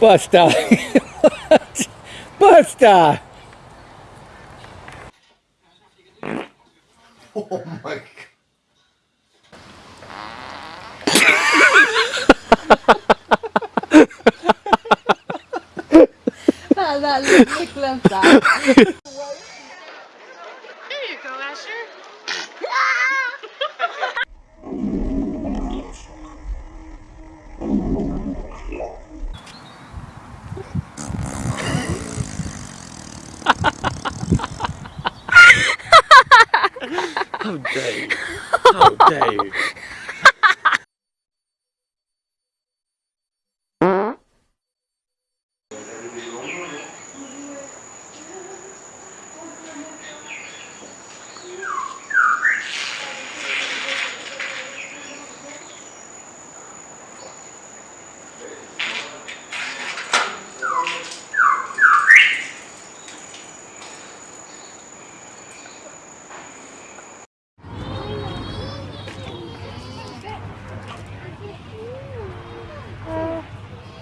Busta, Busta! Oh my god. that looks like left There you go, Asher. Oh, How dare you? How dare you?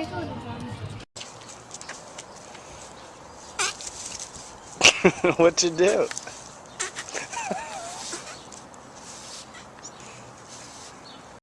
what you do?